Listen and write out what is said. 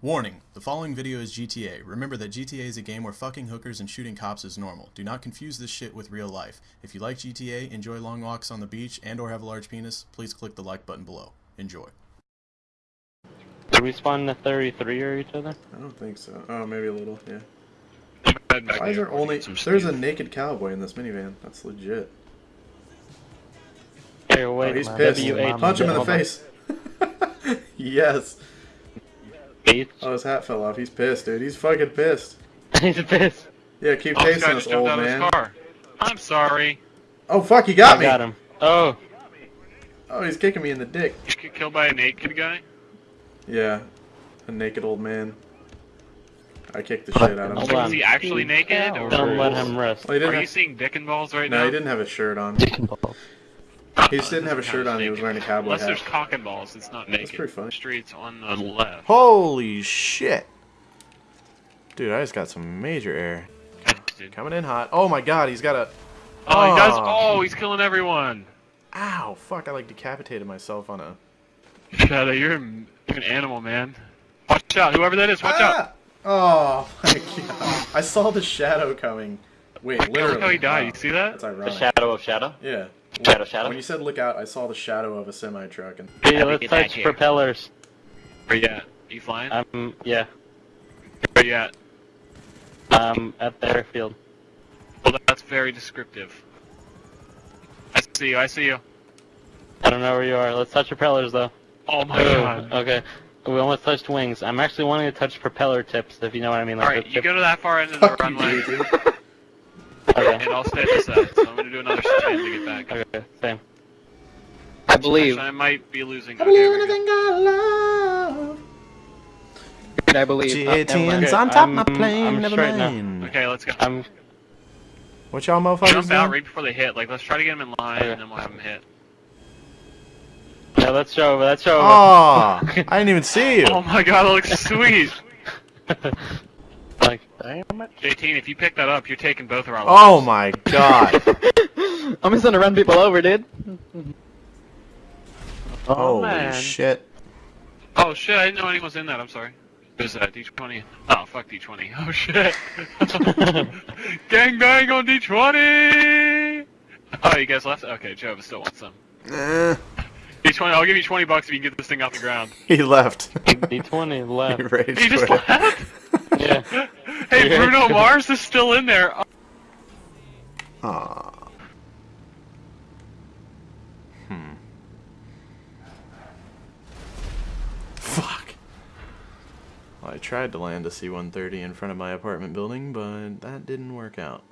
Warning, the following video is GTA. Remember that GTA is a game where fucking hookers and shooting cops is normal. Do not confuse this shit with real life. If you like GTA, enjoy long walks on the beach, and or have a large penis, please click the like button below. Enjoy. Did we spawn the 33 or each other? I don't think so. Oh, maybe a little, yeah. Why is there only... There's a naked cowboy in this minivan. That's legit. Hey, Oh, wait, he's man. pissed. Punch him in the face. yes. Bates. Oh, his hat fell off. He's pissed, dude. He's fucking pissed. He's pissed. Yeah, keep Oh, this chasing guy us, old man. car. I'm sorry. Oh, fuck, he got I me. got him. Oh, Oh, he's kicking me in the dick. You get killed by a naked guy? Yeah. A naked old man. I kicked the shit out of Hold him. on. Is he actually naked? Or don't let him rest. Well, he didn't Are you seeing dick and balls right No, now? No, he didn't have a shirt on. Oh, He just didn't have a shirt kinda on. He was wearing a cowboy Unless hat. there's cock and balls, it's not naked. pretty funny. Streets on the left. Holy shit. Dude, I just got some major air. Coming in hot. Oh my god, he's got a... Oh, he does. Oh. Oh, he's killing everyone. Ow, fuck, I like decapitated myself on a... Shadow, you're, an animal, man. Watch out, whoever that is, watch out. Ah! Oh my god. I saw the shadow coming. Wait, Look literally. how he died. Wow. You see that? That's The ironic. shadow of shadow. Yeah. Shadow, shadow. When you said look out, I saw the shadow of a semi truck and Hey, Happy let's touch here. propellers. Where you at? Are You flying? Um, yeah. Where you at? Um, at the airfield. Well, that's very descriptive. I see you, I see you. I don't know where you are. Let's touch propellers though. Oh my Oh, god. Okay. We almost touched wings. I'm actually wanting to touch propeller tips, if you know what I mean. Like Alright, you tip- go to that far end of the runway, dude. Okay. and I'll stay this side. So I'm gonna do another spin to get back. Okay. Same. I believe. Actually, I might be losing. I believe we're good. anything I love. I believe. Uh, never mind. G18's Okay, on top my I'm- plane, I'm never straight now. mind. Okay, let's go. I'm. What y'all motherfuckers Jump out doing? right before they hit. Like, let's try to get them in line, Okay. and then we'll have them hit. Yeah, let's show over. Let's show over. Oh, I didn't even see you. Oh my god, that looks sweet. like, damn it. 18, if you pick that up, you're taking both of our Oh my god. I'm just gonna run people over, dude. Oh Holy man. shit. Oh shit, I didn't know anyone was in that. I'm sorry. There's that? D20? Oh, fuck D20. Oh shit. Gang bang on D20! Oh, you guys left? Okay, Jova still wants some. Eh, D20, I'll give you 20 bucks if you can get this thing off the ground. he left. D20 he left. rage He just left? Yeah. hey, Yeah. Bruno Mars is still in there. Oh, Aw. Hmm. Fuck. Well, I tried to land a C-130 in front of my apartment building, but that didn't work out.